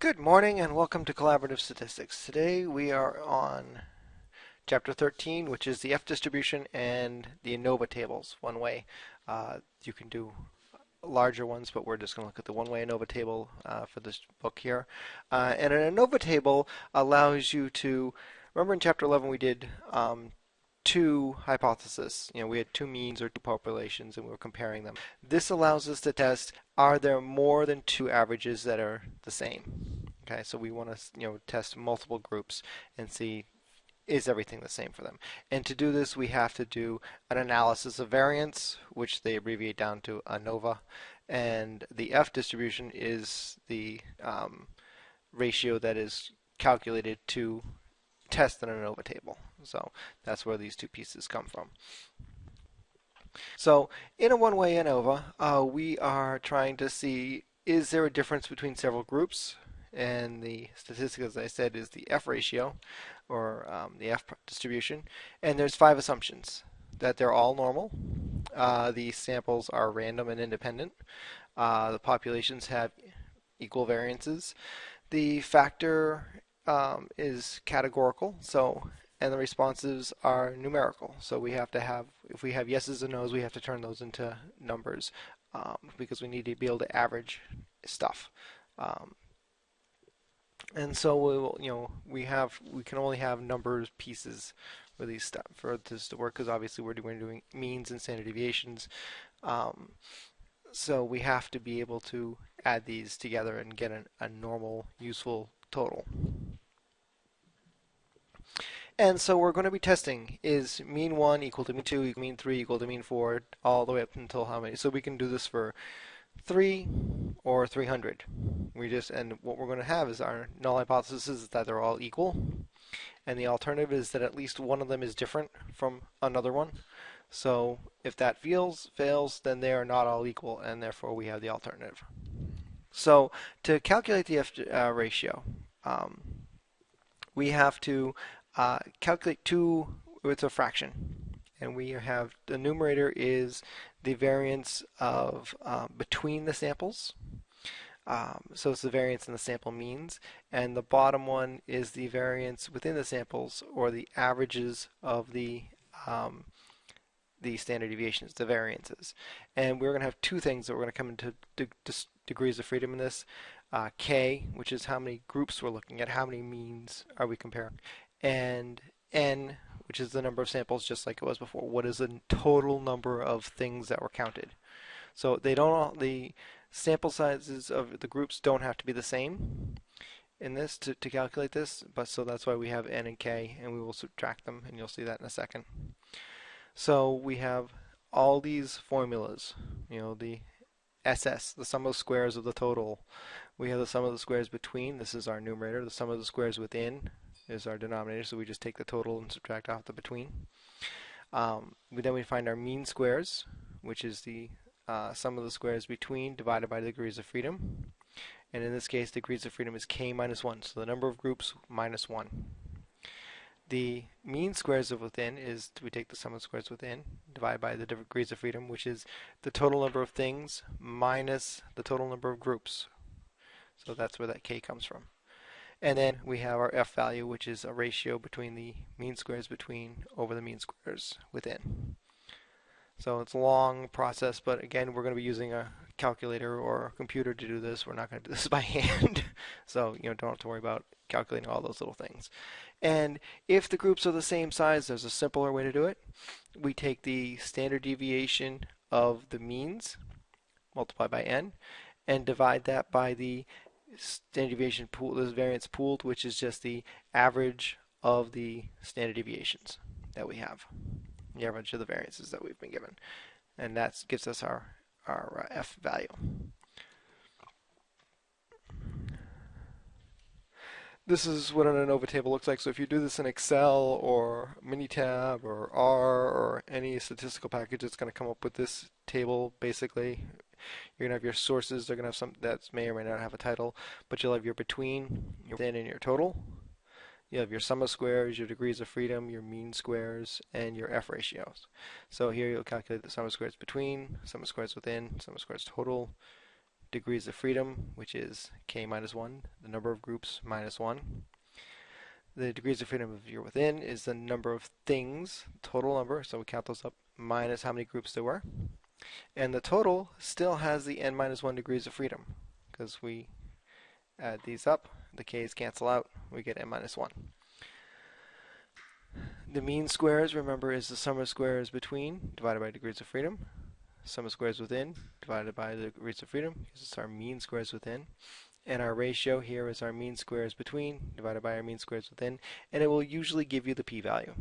Good morning and welcome to Collaborative Statistics. Today we are on Chapter 13, which is the F distribution and the ANOVA tables, one way. Uh, you can do larger ones, but we're just going to look at the one-way ANOVA table uh, for this book here. Uh, and an ANOVA table allows you to, remember in Chapter 11 we did um, two hypotheses. You know, we had two means or two populations and we were comparing them. This allows us to test are there more than two averages that are the same. Okay, so we want to you know test multiple groups and see is everything the same for them. And to do this we have to do an analysis of variance which they abbreviate down to ANOVA and the F distribution is the um, ratio that is calculated to test an ANOVA table. So that's where these two pieces come from. So in a one-way ANOVA, uh, we are trying to see is there a difference between several groups? And the statistic, as I said, is the F ratio, or um, the F distribution. And there's five assumptions. That they're all normal, uh, the samples are random and independent, uh, the populations have equal variances, the factor um, is categorical, so and the responses are numerical. So we have to have, if we have yeses and nos, we have to turn those into numbers um, because we need to be able to average stuff. Um, and so we will, you know, we have, we can only have numbers pieces for these stuff for this to work because obviously we're doing, doing means and standard deviations. Um, so we have to be able to add these together and get an, a normal, useful total. And so we're going to be testing is mean 1 equal to mean 2 mean 3 equal to mean 4 all the way up until how many. So we can do this for 3 or 300. We just and what we're going to have is our null hypothesis is that they're all equal and the alternative is that at least one of them is different from another one. So if that fails, fails, then they are not all equal and therefore we have the alternative. So to calculate the F uh, ratio, um, we have to uh, calculate two with a fraction. And we have the numerator is the variance of uh, between the samples. Um, so it's the variance in the sample means. And the bottom one is the variance within the samples or the averages of the um, the standard deviations, the variances. And we're going to have two things that we're going to come into de degrees of freedom in this. Uh, K, which is how many groups we're looking at, how many means are we comparing, and n, which is the number of samples just like it was before. What is the total number of things that were counted? So they don't all, the sample sizes of the groups don't have to be the same in this to, to calculate this, but so that's why we have n and k, and we will subtract them, and you'll see that in a second. So we have all these formulas, you know, the SS, the sum of squares of the total. We have the sum of the squares between, this is our numerator, the sum of the squares within, is our denominator, so we just take the total and subtract off the between. Um, then we find our mean squares, which is the uh, sum of the squares between divided by the degrees of freedom. And in this case, degrees of freedom is k minus 1, so the number of groups minus 1. The mean squares of within is we take the sum of squares within, divided by the degrees of freedom, which is the total number of things minus the total number of groups. So that's where that k comes from. And then we have our f value, which is a ratio between the mean squares between over the mean squares within. So it's a long process, but again, we're going to be using a calculator or a computer to do this. We're not going to do this by hand. so, you know, don't have to worry about calculating all those little things. And if the groups are the same size, there's a simpler way to do it. We take the standard deviation of the means, multiply by n, and divide that by the standard deviation pool, this variance pooled, which is just the average of the standard deviations that we have, the average of the variances that we've been given. And that gives us our, our uh, F value. This is what an ANOVA table looks like. So if you do this in Excel or Minitab or R or any statistical package, it's going to come up with this table basically you're going to have your sources. They're going to have some that may or may not have a title, but you'll have your between, your within, and your total. You have your sum of squares, your degrees of freedom, your mean squares, and your F ratios. So here you'll calculate the sum of squares between, sum of squares within, sum of squares total, degrees of freedom, which is k minus 1, the number of groups minus 1. The degrees of freedom of you're within is the number of things, total number, so we count those up, minus how many groups there were. And the total still has the n minus 1 degrees of freedom, because we add these up, the k's cancel out, we get n minus 1. The mean squares, remember, is the sum of squares between divided by degrees of freedom. Sum of squares within divided by the degrees of freedom, because it's our mean squares within. And our ratio here is our mean squares between divided by our mean squares within. And it will usually give you the p-value.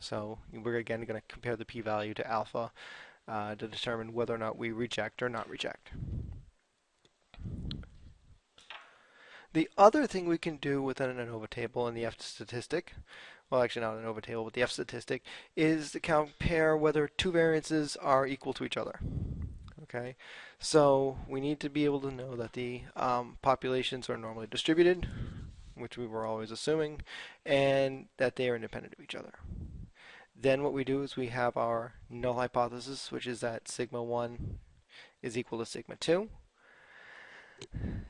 So we're again going to compare the p-value to alpha uh, to determine whether or not we reject or not reject. The other thing we can do within an ANOVA table in the F statistic, well actually not an ANOVA table, but the F statistic, is to compare whether two variances are equal to each other. Okay, so we need to be able to know that the um, populations are normally distributed, which we were always assuming, and that they are independent of each other. Then what we do is we have our null hypothesis, which is that sigma 1 is equal to sigma 2.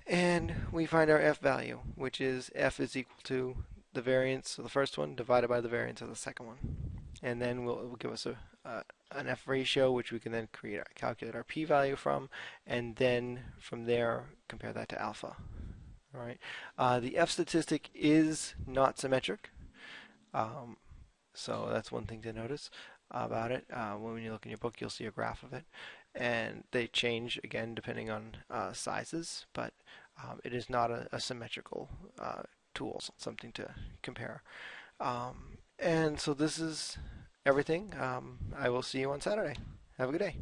And we find our f value, which is f is equal to the variance of the first one divided by the variance of the second one. And then we'll, it will give us a, uh, an f ratio, which we can then create, calculate our p-value from, and then from there compare that to alpha. All right. Uh, the f statistic is not symmetric, um, so that's one thing to notice about it. Uh, when you look in your book, you'll see a graph of it and they change again depending on uh, sizes, but um, it is not a, a symmetrical uh, tool, something to compare. Um, and so this is everything. Um, I will see you on Saturday. Have a good day.